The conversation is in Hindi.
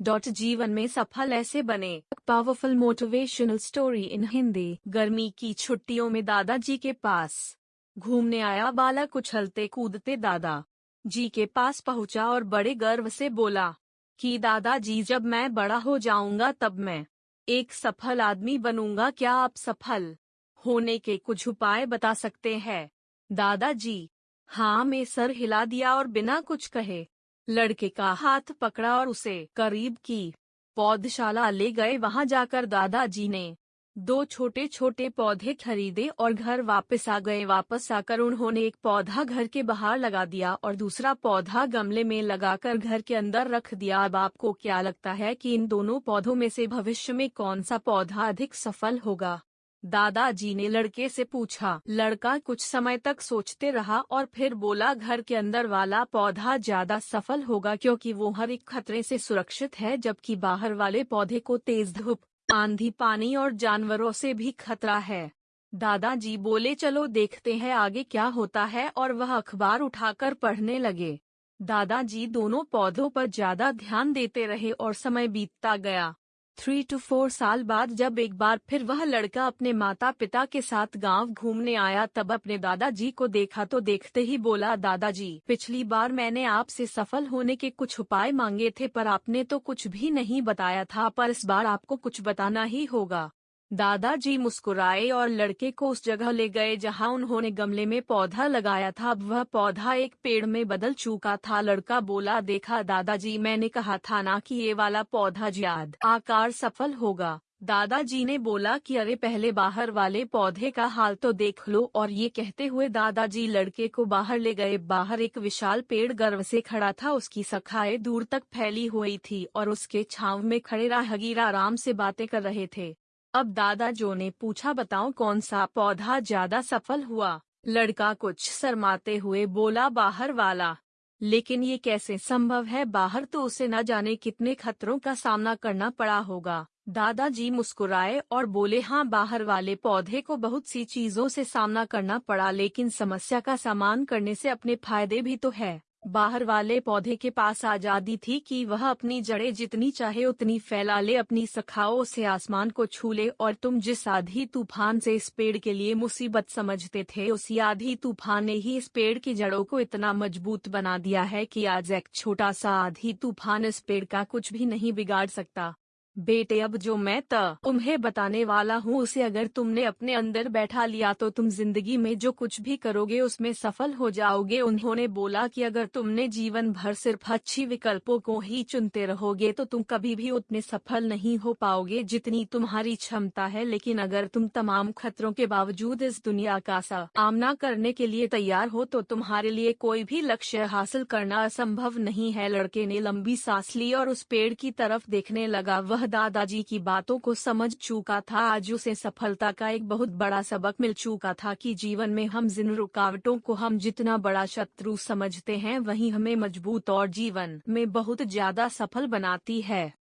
डॉट जीवन में सफल ऐसे बने। Powerful motivational story in Hindi गर्मी की छुट्टियों में दादाजी के पास। घूमने आया बालक उछलते कूदते दादा। जी के पास पहुँचा और बड़े गर्व से बोला, कि दादाजी, जब मैं बड़ा हो जाऊँगा तब मैं एक सफल आदमी बनूँगा। क्या आप सफल होने के कुछ उपाय बता सकते हैं? दादाजी हाँ मैं सर हिला दिया और बिना कुछ कहे लड़के का हाथ पकड़ा और उसे करीब की पौधशाला ले गए। वहाँ जाकर दादाजी ने दो छोटे छोटे पौधे खरीदे और घर वापस आ गए। वापस आकर उन्होंने एक पौधा घर के बाहर लगा दिया और दूसरा पौधा गमले में लगाकर घर के अंदर रख दिया। अब आपको क्या लगता है कि इन दोनों पौधों में से भविष्य में कौन सा पौधा अधिक सफल होगा? दादाजी ने लड़के से पूछा। लड़का कुछ समय तक सोचते रहा और फिर बोला, घर के अंदर वाला पौधा ज़्यादा सफल होगा क्योंकि वो हर एक खतरे से सुरक्षित है, जबकि बाहर वाले पौधे को तेज धूप, आंधी, पानी और जानवरों से भी खतरा है। दादाजी बोले, चलो देखते हैं आगे क्या होता है। और वह अखबार उठाकर पढ़ने लगे। दादाजी दोनों पौधों पर ज़्यादा ध्यान देते रहे और समय बीतता गया। थ्री टू फोर साल बाद जब एक बार फिर वह लड़का अपने माता पिता के साथ गाँव घूमने आया, तब अपने दादाजी को देखा तो देखते ही बोला, दादाजी, पिछली बार मैंने आपसे सफल होने के कुछ उपाय मांगे थे, पर आपने तो कुछ भी नहीं बताया था, पर इस बार आपको कुछ बताना ही होगा। दादाजी मुस्कुराए और लड़के को उस जगह ले गए जहाँ उन्होंने गमले में पौधा लगाया था। अब वह पौधा एक पेड़ में बदल चुका था। लड़का बोला, देखा दादाजी, मैंने कहा था ना कि ये वाला पौधा ज्याद आकार सफल होगा दादाजी ने बोला कि, अरे, पहले बाहर वाले पौधे का हाल तो देख लो और ये कहते हुए दादाजी लड़के को बाहर ले गए। बाहर एक विशाल पेड़ गर्व से खड़ा था। उसकी सखाए दूर तक फैली हुई थी और उसके छाव में खड़े राहगीर आराम से बातें कर रहे थे। अब दादा जो ने पूछा, बताओ कौन सा पौधा ज़्यादा सफल हुआ? लड़का कुछ शरमाते हुए बोला, बाहर वाला। लेकिन ये कैसे संभव है? बाहर तो उसे न जाने कितने खतरों का सामना करना पड़ा होगा। दादाजी मुस्कुराए और बोले हाँ बाहर वाले पौधे को बहुत सी चीज़ों से सामना करना पड़ा, लेकिन समस्या का सामान करने से अपने फ़ायदे भी तो है। बाहर वाले पौधे के पास आज़ादी थी कि वह अपनी जड़ें जितनी चाहे उतनी फैला ले, अपनी सखाओं से आसमान को छू ले। और तुम जिस आधी तूफ़ान से इस पेड़ के लिए मुसीबत समझते थे, उसी आधी तूफ़ान ने ही इस पेड़ की जड़ों को इतना मज़बूत बना दिया है कि आज एक छोटा सा आधी तूफ़ान इस पेड़ का कुछ भी नहीं बिगाड़ सकता। बेटे, अब जो मैं त तुम्हें बताने वाला हूँ, उसे अगर तुमने अपने अंदर बैठा लिया तो तुम ज़िंदगी में जो कुछ भी करोगे, उसमें सफल हो जाओगे। उन्होंने बोला कि अगर तुमने जीवन भर सिर्फ़ अच्छी विकल्पों को ही चुनते रहोगे तो तुम कभी भी उतने सफल नहीं हो पाओगे जितनी तुम्हारी क्षमता है। लेकिन अगर तुम तमाम खतरों के बावजूद इस दुनिया का सामना करने के लिए तैयार हो तो तुम्हारे लिए कोई भी लक्ष्य हासिल करना असंभव नहीं है। लड़के ने लंबी सांस ली और उस पेड़ की तरफ़ देखने लगा। वह दादाजी की बातों को समझ चुका था। आज उसे सफलता का एक बहुत बड़ा सबक मिल चुका था कि जीवन में हम जिन रुकावटों को हम जितना बड़ा शत्रु समझते हैं, वही हमें मज़बूत और जीवन में बहुत ज़्यादा सफल बनाती है।